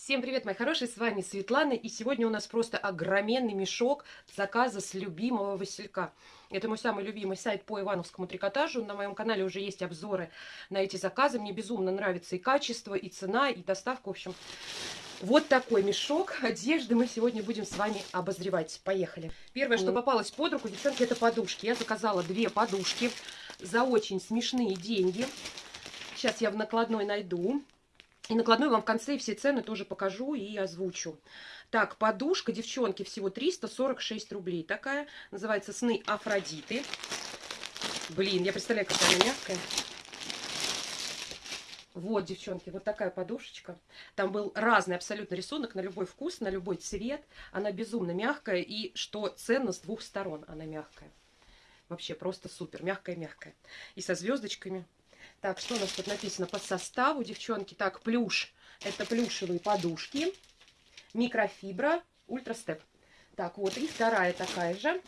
Всем привет, мои хорошие, с вами Светлана, и сегодня у нас просто огроменный мешок заказа с любимого Василька. Это мой самый любимый сайт по ивановскому трикотажу, на моем канале уже есть обзоры на эти заказы, мне безумно нравится и качество, и цена, и доставка, в общем... Вот такой мешок одежды мы сегодня будем с вами обозревать. Поехали. Первое, что попалось под руку, девчонки, это подушки. Я заказала две подушки за очень смешные деньги. Сейчас я в накладной найду. И накладной вам в конце все цены тоже покажу и озвучу. Так, подушка, девчонки, всего 346 рублей. Такая, называется «Сны Афродиты». Блин, я представляю, какая она мягкая. Вот, девчонки, вот такая подушечка. Там был разный абсолютно рисунок на любой вкус, на любой цвет. Она безумно мягкая и, что ценно, с двух сторон она мягкая. Вообще просто супер, мягкая-мягкая. И со звездочками. Так, что у нас тут написано по составу, девчонки? Так, плюш. Это плюшевые подушки. Микрофибра, ультрастеп. Так, вот, и вторая такая же.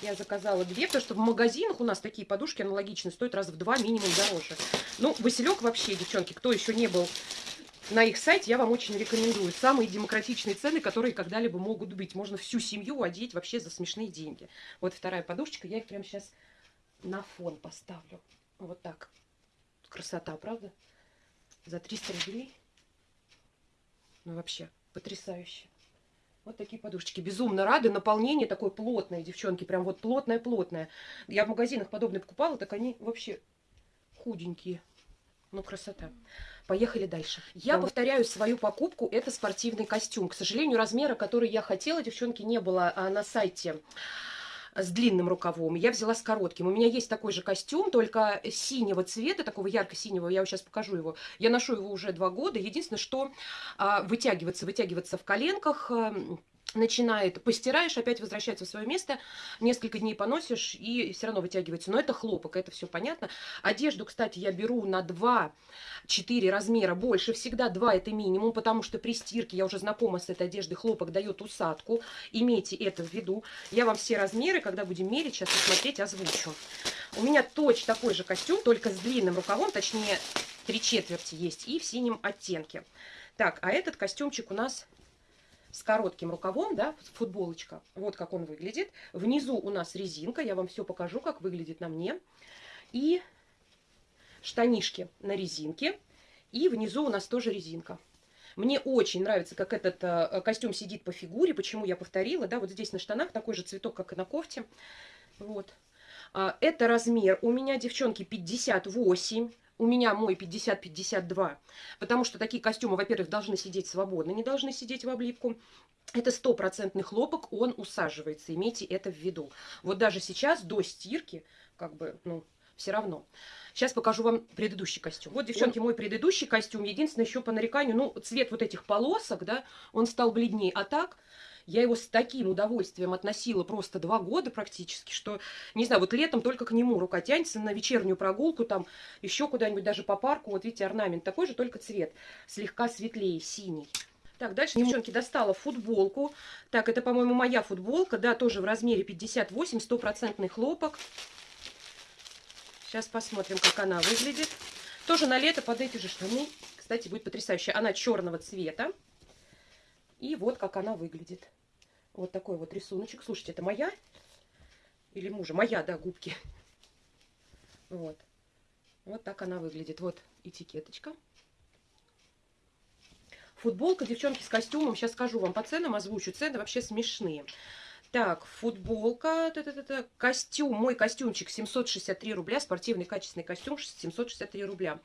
Я заказала две, потому что в магазинах у нас такие подушки аналогичные, стоят раз в два минимум дороже. Ну, Василек вообще, девчонки, кто еще не был на их сайте, я вам очень рекомендую. Самые демократичные цены, которые когда-либо могут быть. Можно всю семью одеть вообще за смешные деньги. Вот вторая подушечка, я их прямо сейчас на фон поставлю. Вот так. Красота, правда? За 300 рублей. Ну, вообще, потрясающе. Вот такие подушечки. Безумно рады. Наполнение такое плотное, девчонки. Прям вот плотное-плотное. Я в магазинах подобные покупала, так они вообще худенькие. Ну, красота. Поехали дальше. Я повторяю свою покупку. Это спортивный костюм. К сожалению, размера, который я хотела, девчонки, не было а, на сайте с длинным рукавом, я взяла с коротким. У меня есть такой же костюм, только синего цвета, такого ярко-синего, я сейчас покажу его. Я ношу его уже два года. Единственное, что а, вытягиваться, вытягиваться в коленках эм, начинает, постираешь, опять возвращается в свое место, несколько дней поносишь и все равно вытягивается. Но это хлопок, это все понятно. Одежду, кстати, я беру на 2-4 размера больше. Всегда 2 это минимум, потому что при стирке, я уже знакома с этой одеждой, хлопок дает усадку. Имейте это в виду. Я вам все размеры, когда будем мерить, сейчас посмотреть, озвучу. У меня точно такой же костюм, только с длинным рукавом, точнее, три четверти есть, и в синем оттенке. Так, а этот костюмчик у нас с коротким рукавом, да, футболочка. Вот как он выглядит. Внизу у нас резинка, я вам все покажу, как выглядит на мне. И штанишки на резинке. И внизу у нас тоже резинка. Мне очень нравится, как этот э, костюм сидит по фигуре. Почему я повторила, да, вот здесь на штанах такой же цветок, как и на кофте. Вот. А, это размер у меня, девчонки, 58 у меня мой 50-52, потому что такие костюмы, во-первых, должны сидеть свободно, не должны сидеть в облипку. Это стопроцентный хлопок, он усаживается, имейте это в виду. Вот даже сейчас, до стирки, как бы, ну, все равно. Сейчас покажу вам предыдущий костюм. Вот, девчонки, он... мой предыдущий костюм. Единственное, еще по нареканию, ну, цвет вот этих полосок, да, он стал бледнее. А так, я его с таким удовольствием относила просто два года практически, что, не знаю, вот летом только к нему рука тянется на вечернюю прогулку, там еще куда-нибудь даже по парку. Вот видите, орнамент такой же, только цвет слегка светлее, синий. Так, дальше, девчонки, достала футболку. Так, это, по-моему, моя футболка, да, тоже в размере 58, стопроцентный хлопок. Сейчас посмотрим, как она выглядит. Тоже на лето под эти же штаны. Кстати, будет потрясающе. Она черного цвета. И вот как она выглядит. Вот такой вот рисуночек. Слушайте, это моя или мужа? Моя, да, губки. Вот. Вот так она выглядит. Вот этикеточка. Футболка, девчонки, с костюмом. Сейчас скажу вам по ценам, озвучу. Цены вообще смешные. Так, футболка, т -т -т -т, костюм, мой костюмчик 763 рубля, спортивный качественный костюм 763 рубля.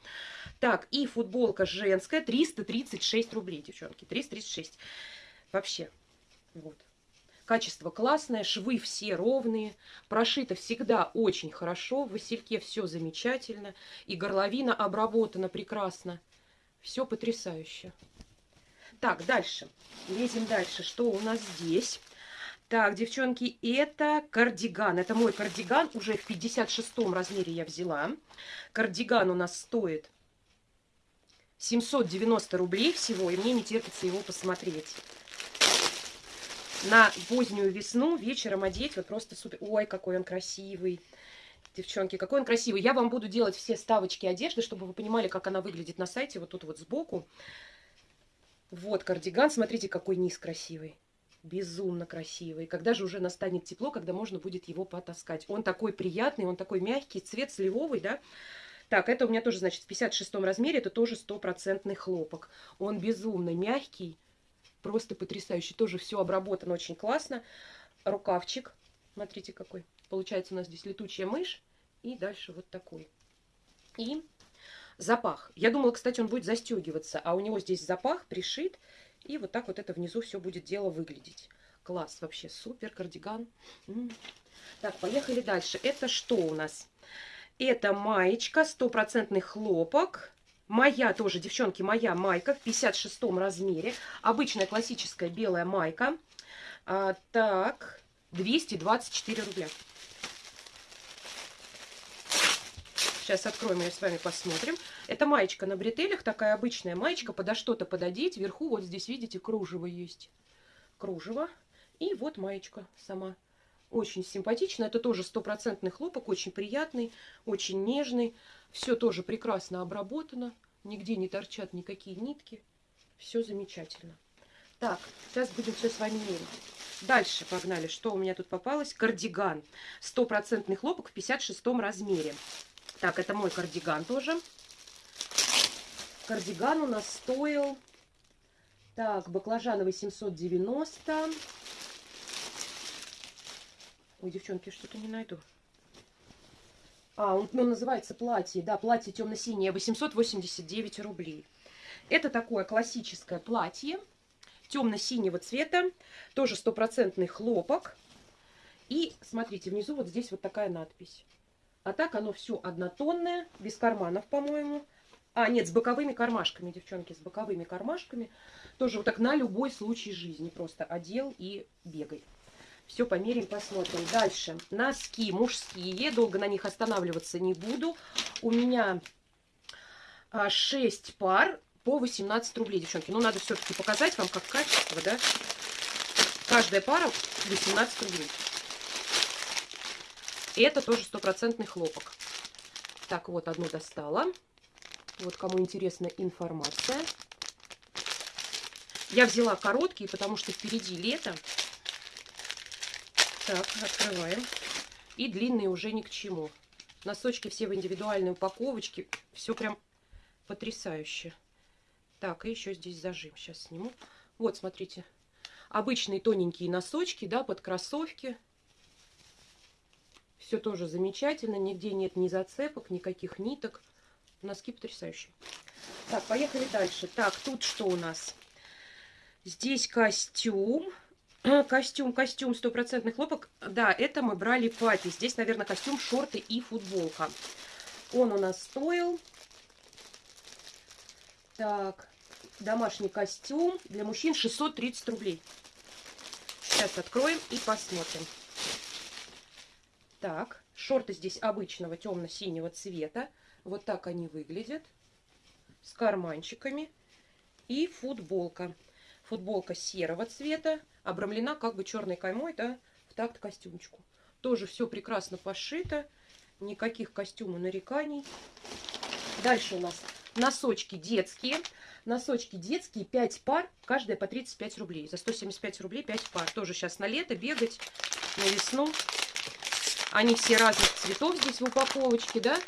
Так, и футболка женская 336 рублей, девчонки, 336. Вообще, вот. Качество классное, швы все ровные, прошито всегда очень хорошо, в васильке все замечательно, и горловина обработана прекрасно. Все потрясающе. Так, дальше. Лезем дальше. Что у нас здесь? Так, девчонки, это кардиган. Это мой кардиган. Уже в 56 размере я взяла. Кардиган у нас стоит 790 рублей всего. И мне не терпится его посмотреть. На позднюю весну вечером одеть. Вот просто супер. Ой, какой он красивый. Девчонки, какой он красивый. Я вам буду делать все ставочки одежды, чтобы вы понимали, как она выглядит на сайте. Вот тут вот сбоку. Вот кардиган, смотрите, какой низ красивый. Безумно красивый. Когда же уже настанет тепло, когда можно будет его потаскать. Он такой приятный, он такой мягкий, цвет сливовый, да. Так, это у меня тоже, значит, в 56 размере, это тоже стопроцентный хлопок. Он безумно мягкий, просто потрясающий. Тоже все обработано очень классно. Рукавчик, смотрите какой. Получается у нас здесь летучая мышь. И дальше вот такой. И запах. Я думала, кстати, он будет застегиваться, а у него здесь запах пришит. И вот так вот это внизу все будет дело выглядеть. Класс, вообще супер, кардиган. Так, поехали дальше. Это что у нас? Это маечка, стопроцентный хлопок. Моя тоже, девчонки, моя майка в 56 размере. Обычная классическая белая майка. А, так, 224 рубля. Сейчас откроем ее с вами, посмотрим. Это маечка на бретелях, такая обычная маечка, подо что-то пододеть. Вверху вот здесь, видите, кружево есть. Кружево. И вот маечка сама. Очень симпатично. Это тоже стопроцентный хлопок, очень приятный, очень нежный. Все тоже прекрасно обработано. Нигде не торчат никакие нитки. Все замечательно. Так, сейчас будем все с вами мерить. Дальше погнали. Что у меня тут попалось? Кардиган. Стопроцентный хлопок в 56 размере. Так, это мой кардиган тоже. Кардиган у нас стоил... Так, баклажановый 790. Ой, девчонки, что-то не найду. А, он, он называется платье. Да, платье темно-синее, 889 рублей. Это такое классическое платье темно-синего цвета. Тоже стопроцентный хлопок. И смотрите, внизу вот здесь вот такая надпись. А так оно все однотонное, без карманов, по-моему. А, нет, с боковыми кармашками, девчонки, с боковыми кармашками. Тоже вот так на любой случай жизни. Просто одел и бегай. Все померим, посмотрим. Дальше. Носки мужские. Долго на них останавливаться не буду. У меня 6 а, пар по 18 рублей, девчонки. Ну, надо все-таки показать вам, как качество, да. Каждая пара 18 рублей. Это тоже стопроцентный хлопок. Так, вот одну достала. Вот кому интересна информация. Я взяла короткие, потому что впереди лето. Так, открываем. И длинные уже ни к чему. Носочки все в индивидуальной упаковочке. Все прям потрясающе. Так, и еще здесь зажим. Сейчас сниму. Вот, смотрите. Обычные тоненькие носочки, да, под кроссовки. Все тоже замечательно, нигде нет ни зацепок, никаких ниток. Носки потрясающие. Так, поехали дальше. Так, тут что у нас? Здесь костюм. Костюм, костюм, стопроцентный хлопок. Да, это мы брали пати. Здесь, наверное, костюм, шорты и футболка. Он у нас стоил... Так, домашний костюм для мужчин 630 рублей. Сейчас откроем и посмотрим. Так, шорты здесь обычного темно-синего цвета. Вот так они выглядят. С карманчиками. И футболка. Футболка серого цвета. Обрамлена как бы черной каймой, да, в такт костюмчику. Тоже все прекрасно пошито. Никаких костюма нареканий. Дальше у нас носочки детские. Носочки детские, 5 пар, каждая по 35 рублей. За 175 рублей 5 пар. Тоже сейчас на лето бегать, на весну. Они все разных цветов здесь в упаковочке, да?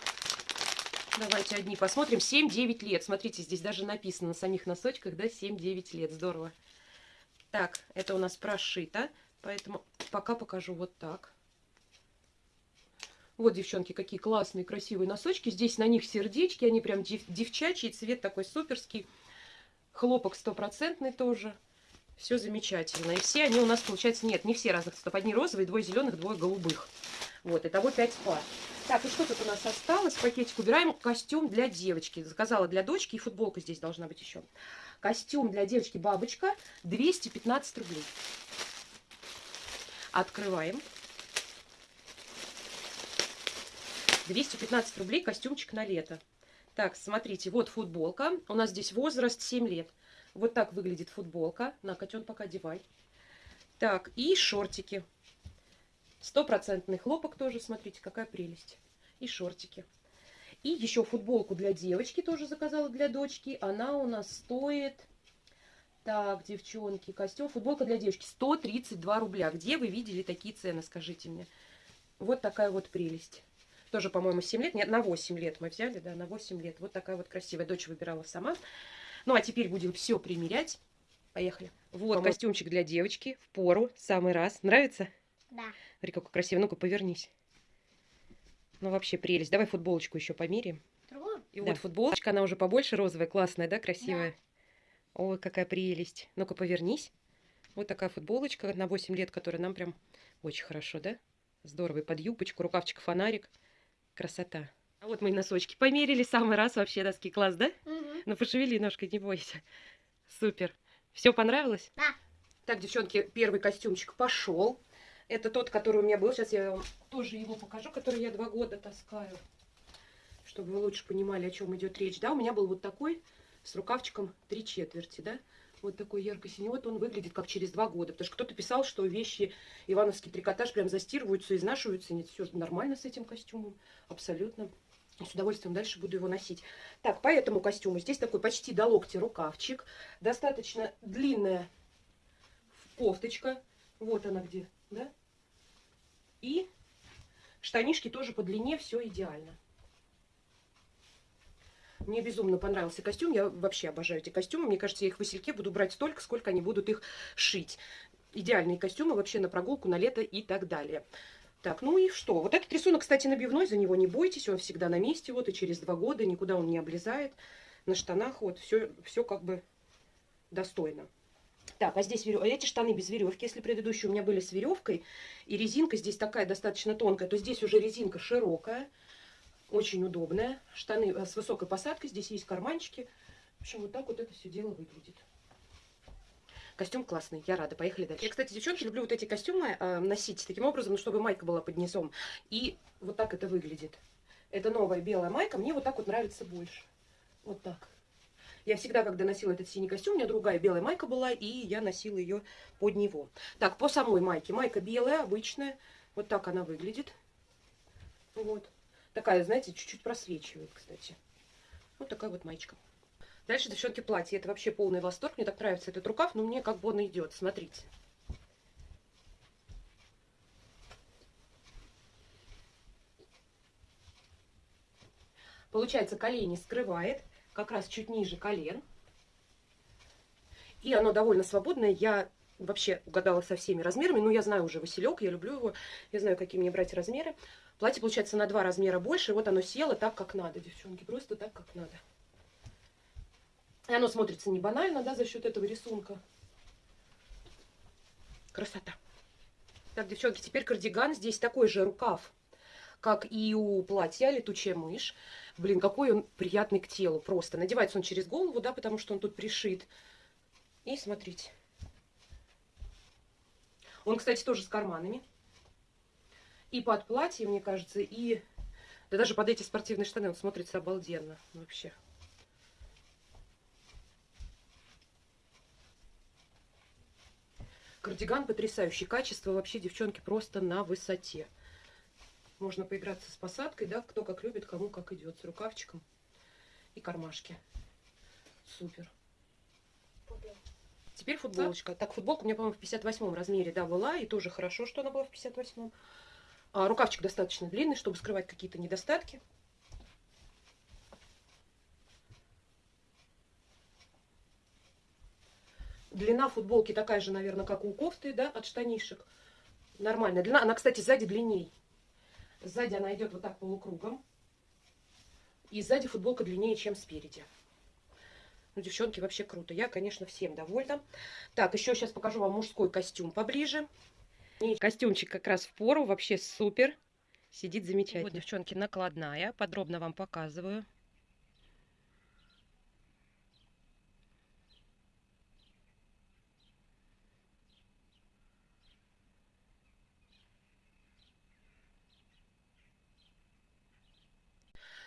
Давайте одни посмотрим. 7-9 лет. Смотрите, здесь даже написано на самих носочках, да, 7-9 лет. Здорово. Так, это у нас прошито, поэтому пока покажу вот так. Вот, девчонки, какие классные, красивые носочки. Здесь на них сердечки, они прям дев девчачий, цвет такой суперский. Хлопок стопроцентный тоже. Все замечательно. И все они у нас, получается, нет, не все разных цветов. Одни розовые, двое зеленых, двое голубых. Вот, итого 5 пар. Так, и что тут у нас осталось? Пакетик убираем. Костюм для девочки. Заказала для дочки. И футболка здесь должна быть еще. Костюм для девочки бабочка. 215 рублей. Открываем. 215 рублей костюмчик на лето. Так, смотрите, вот футболка. У нас здесь возраст 7 лет. Вот так выглядит футболка. На, котен, пока одевай. Так, и шортики. Стопроцентный хлопок тоже, смотрите, какая прелесть. И шортики. И еще футболку для девочки тоже заказала для дочки. Она у нас стоит... Так, девчонки, костюм, футболка для девочки 132 рубля. Где вы видели такие цены, скажите мне? Вот такая вот прелесть. Тоже, по-моему, 7 лет. Нет, на 8 лет мы взяли, да, на 8 лет. Вот такая вот красивая. Дочь выбирала сама. Ну, а теперь будем все примерять. Поехали. Вот по костюмчик для девочки. В пору. Самый раз. Нравится? Да. Смотри, какой красивый. Ну-ка, повернись. Ну, вообще прелесть. Давай футболочку еще. Другую? И Да. вот футболочка, она уже побольше розовая, классная, да, красивая? Ой, какая прелесть. Ну-ка, повернись. Вот такая футболочка на 8 лет, которая нам прям очень хорошо, да? Здорово. И под юбочку, рукавчик, фонарик. Красота. А вот мы и носочки померили. Самый раз вообще доски класс, да? Мгм. Ну, пошевели ножкой, не бойся. Супер. Все понравилось? Да. Так, девчонки, первый костюмчик пошел. Это тот, который у меня был. Сейчас я вам тоже его покажу, который я два года таскаю. Чтобы вы лучше понимали, о чем идет речь. Да, у меня был вот такой с рукавчиком три четверти, да? Вот такой ярко-синий. Вот он выглядит как через два года. Потому что кто-то писал, что вещи ивановский трикотаж прям застирываются, изнашиваются. Нет, все нормально с этим костюмом. Абсолютно. С удовольствием дальше буду его носить. Так, по этому костюму здесь такой почти до локтя рукавчик. Достаточно длинная кофточка. Вот она где, да? И штанишки тоже по длине, все идеально. Мне безумно понравился костюм. Я вообще обожаю эти костюмы. Мне кажется, я их в Васильке буду брать столько, сколько они будут их шить. Идеальные костюмы вообще на прогулку, на лето и так далее. Так, ну и что? Вот этот рисунок, кстати, набивной, за него не бойтесь, он всегда на месте, вот, и через два года никуда он не облезает. На штанах вот все, все как бы достойно. Так, а здесь верев... эти штаны без веревки. Если предыдущие у меня были с веревкой, и резинка здесь такая достаточно тонкая, то здесь уже резинка широкая, очень удобная. Штаны э, с высокой посадкой, здесь есть карманчики. В общем, вот так вот это все дело выглядит. Костюм классный, я рада. Поехали дальше. Я, кстати, девчонки, люблю вот эти костюмы э, носить таким образом, чтобы майка была под низом. И вот так это выглядит. Это новая белая майка, мне вот так вот нравится больше. Вот так. Я всегда, когда носила этот синий костюм, у меня другая белая майка была, и я носила ее под него. Так, по самой майке. Майка белая, обычная. Вот так она выглядит. Вот. Такая, знаете, чуть-чуть просвечивает, кстати. Вот такая вот маечка. Дальше, девчонки, платье. Это вообще полный восторг. Мне так нравится этот рукав, но мне как бы он идет. Смотрите. Получается, колени скрывает, как раз чуть ниже колен. И оно довольно свободное. Я вообще угадала со всеми размерами. Ну, я знаю уже Василек, я люблю его. Я знаю, какие мне брать размеры. Платье получается на два размера больше. Вот оно село так, как надо, девчонки. Просто так, как надо. И оно смотрится не банально, да, за счет этого рисунка. Красота. Так, девчонки, теперь кардиган. Здесь такой же рукав, как и у платья «Летучая мышь». Блин, какой он приятный к телу просто. Надевается он через голову, да, потому что он тут пришит. И смотрите. Он, кстати, тоже с карманами. И под платье, мне кажется, и... Да даже под эти спортивные штаны он смотрится обалденно вообще. Кардиган потрясающий. Качество вообще, девчонки, просто на высоте. Можно поиграться с посадкой, да, кто как любит, кому как идет, с рукавчиком и кармашки. Супер. Теперь футболочка. Так, футболка у меня, по-моему, в 58 размере, да, была, и тоже хорошо, что она была в 58 а, Рукавчик достаточно длинный, чтобы скрывать какие-то недостатки. Длина футболки такая же, наверное, как у кофты, да, от штанишек. Нормальная длина. Она, кстати, сзади длинней. Сзади она идет вот так полукругом. И сзади футболка длиннее, чем спереди. Ну, девчонки, вообще круто. Я, конечно, всем довольна. Так, еще сейчас покажу вам мужской костюм поближе. Костюмчик как раз в пору, вообще супер. Сидит замечательно. Вот, девчонки, накладная. Подробно вам показываю.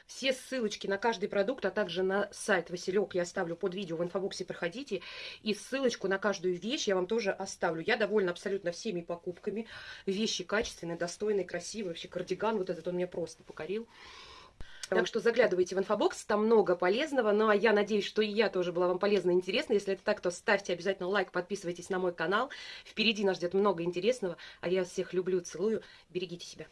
Все ссылочки на каждый продукт, а также на сайт Василек я оставлю под видео в инфобоксе, проходите. И ссылочку на каждую вещь я вам тоже оставлю. Я довольна абсолютно всеми покупками. Вещи качественные, достойные, красивые. Вообще кардиган вот этот он меня просто покорил. Так что заглядывайте в инфобокс, там много полезного. Ну а я надеюсь, что и я тоже была вам полезна и интересна. Если это так, то ставьте обязательно лайк, подписывайтесь на мой канал. Впереди нас ждет много интересного. А я всех люблю, целую. Берегите себя.